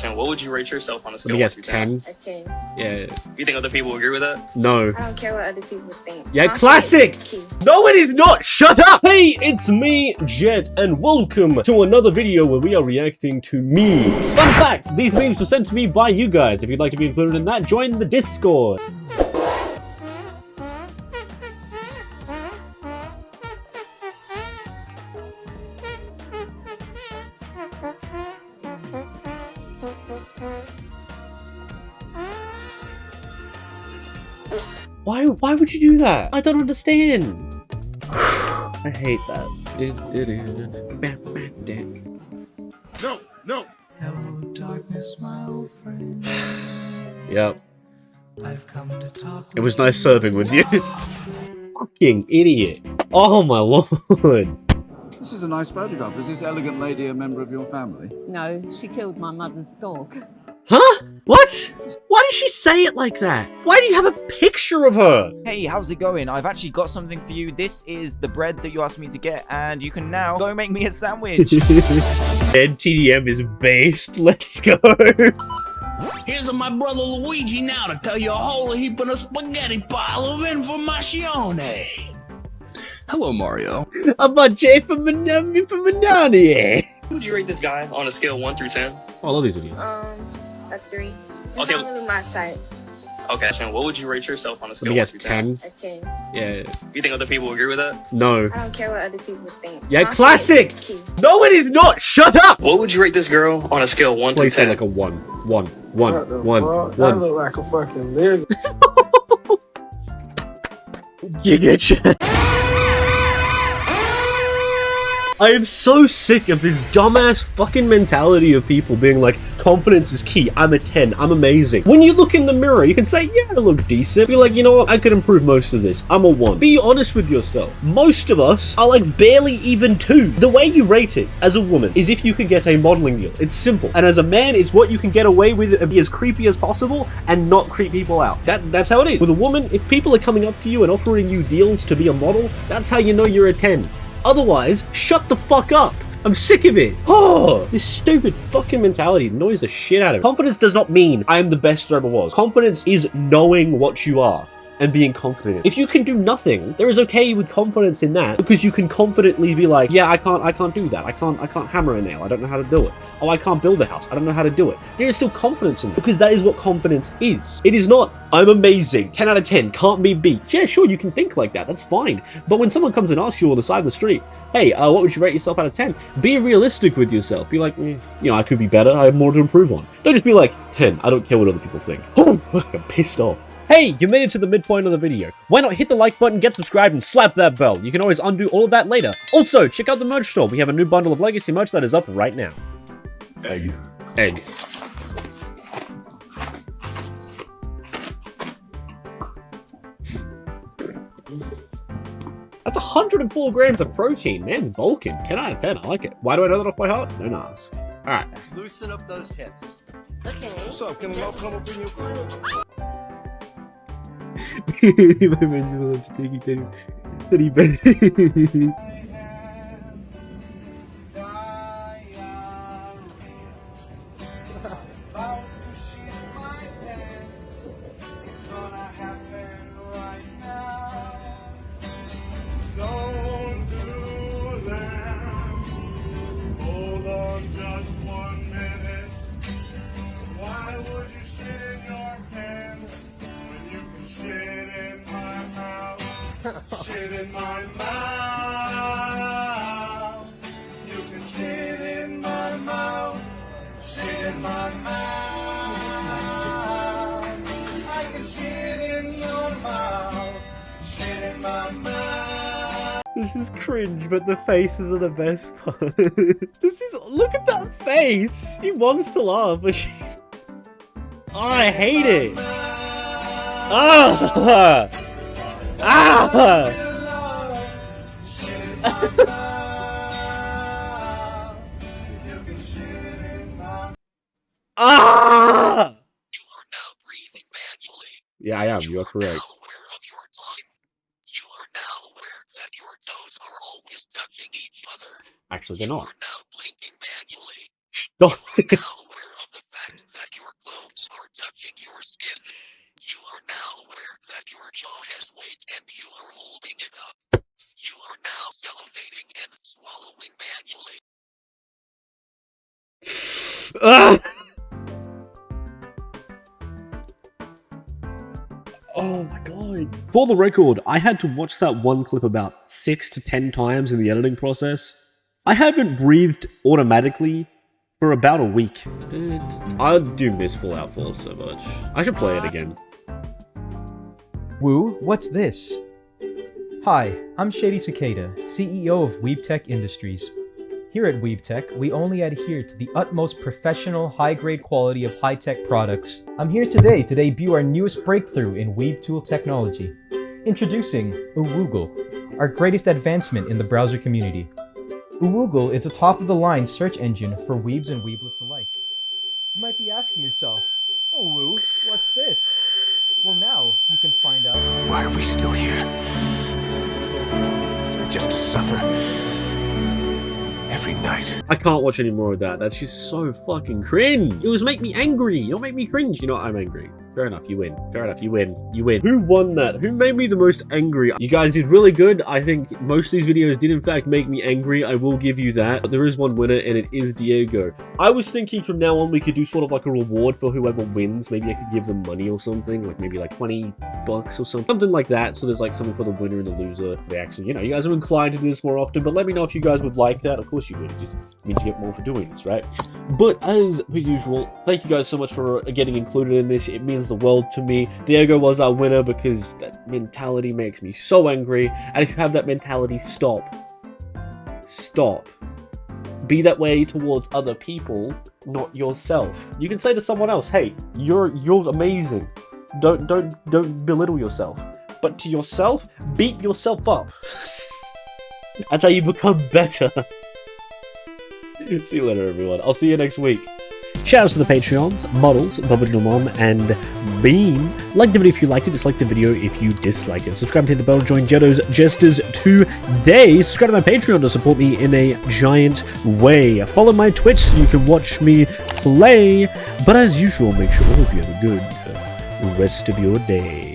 What would you rate yourself on a Let scale me of guess, 10? A 10. Yeah. You think other people agree with that? No. I don't care what other people think. Yeah, Confidence classic! is. No, it is not! Shut up! Hey, it's me, Jet, and welcome to another video where we are reacting to memes. Fun fact, these memes were sent to me by you guys. If you'd like to be included in that, join the Discord. Why, why would you do that? I don't understand. I hate that. No, no. Hello, darkness, my old friend. Yep. I've come to talk. It was nice serving with you. Fucking idiot. Oh my lord. This is a nice photograph. Is this elegant lady a member of your family? No, she killed my mother's dog. Huh? What? Why did she say it like that? Why do you have a picture of her? Hey, how's it going? I've actually got something for you. This is the bread that you asked me to get, and you can now go make me a sandwich. Dead TDM is based. Let's go. Here's my brother Luigi now to tell you a whole heap of a spaghetti pile of information. Hello, Mario. I'm a J eh, for Manami um, from Manani. Who eh? would you rate this guy on a scale 1 through 10? Oh, I love these videos. Um, a 3. It's Okay. not really my type. Okay, so what would you rate yourself on a Let scale me guess, 10? 10. A 10. Yeah. You think other people agree with that? No. I don't care what other people think. Yeah, Confidence classic! No, it is not! Shut up! What would you rate this girl on a scale 1 through Please say 10? like a 1. 1. 1. What the 1. That look like a fucking lizard. Giga Chad. I am so sick of this dumbass fucking mentality of people being like, confidence is key, I'm a 10, I'm amazing. When you look in the mirror, you can say, yeah, I look decent. Be like, you know what, I could improve most of this. I'm a 1. Be honest with yourself. Most of us are like barely even 2. The way you rate it as a woman is if you could get a modeling deal. It's simple. And as a man, it's what you can get away with and be as creepy as possible and not creep people out. That That's how it is. With a woman, if people are coming up to you and offering you deals to be a model, that's how you know you're a 10. Otherwise, shut the fuck up. I'm sick of it. Oh, this stupid fucking mentality annoys the shit out of me. Confidence does not mean I am the best there ever was. Confidence is knowing what you are and being confident. If you can do nothing, there is okay with confidence in that because you can confidently be like, yeah, I can't, I can't do that. I can't, I can't hammer a nail. I don't know how to do it. Oh, I can't build a house. I don't know how to do it. There is still confidence in it because that is what confidence is. It is not, I'm amazing, 10 out of 10, can't be beat. Yeah, sure, you can think like that. That's fine. But when someone comes and asks you on the side of the street, hey, uh, what would you rate yourself out of 10? Be realistic with yourself. Be like, "Mm, you know, I could be better. I have more to improve on. Don't just be like, 10. I don't care what other people think. I'm pissed off. Hey, you made it to the midpoint of the video. Why not hit the like button, get subscribed, and slap that bell? You can always undo all of that later. Also, check out the merch store. We have a new bundle of Legacy merch that is up right now. Egg. Egg. That's 104 grams of protein. Man's bulking. 10 out of 10. I like it. Why do I know that off by heart? Don't ask. Alright. Let's loosen up those hips. Okay. What's up? Can I come up in your crib? Oh, My man's will have taking teddy, teddy bear. Don't This is cringe, but the faces are the best part. this is look at that face. She wants to laugh, but she. Oh, I hate it. Ah! Ah! ah! Yeah, I am. You are correct. Actually, they're not. Stop. that your clothes are touching your skin. You are now aware that your jaw has weight and you are holding it up. You are now salivating and swallowing manually. Oh my god. For the record, I had to watch that one clip about six to ten times in the editing process. I haven't breathed automatically for about a week. I do miss Fallout 4 so much. I should play it again. Woo, what's this? Hi, I'm Shady Cicada, CEO of WeebTech Industries. Here at WeebTech, we only adhere to the utmost professional, high-grade quality of high-tech products. I'm here today to debut our newest breakthrough in Weeb tool technology. Introducing Uwoogle, our greatest advancement in the browser community. Uwoogle is a top-of-the-line search engine for weebs and weeblets alike. You might be asking yourself, Oh Woo, what's this? Well now, you can find out. Why are we still here? Just to suffer. Every night. I can't watch any more of that. That's just so fucking cringe. It was make me angry. Don't make me cringe. You know what? I'm angry. Fair enough, you win. Fair enough, you win. You win. Who won that? Who made me the most angry? You guys did really good. I think most of these videos did in fact make me angry. I will give you that. But there is one winner and it is Diego. I was thinking from now on we could do sort of like a reward for whoever wins. Maybe I could give them money or something. Like maybe like 20 bucks or something. Something like that. So there's like something for the winner and the loser. They actually, you know, you guys are inclined to do this more often. But let me know if you guys would like that. Of course you would. It just means you get more for doing this, right? But as per usual, thank you guys so much for uh, getting included in this. It means the world to me. Diego was our winner because that mentality makes me so angry. And if you have that mentality, stop. Stop. Be that way towards other people, not yourself. You can say to someone else, "Hey, you're you're amazing." Don't don't don't belittle yourself. But to yourself, beat yourself up. That's how you become better. see you later, everyone. I'll see you next week. Shoutouts to the Patreons, Models, Mom, and Beam. Like the video if you liked it, dislike the video if you disliked it. Subscribe to the bell to join Jetto's Jesters today. Subscribe to my Patreon to support me in a giant way. Follow my Twitch so you can watch me play. But as usual, make sure all of you have a good uh, rest of your day.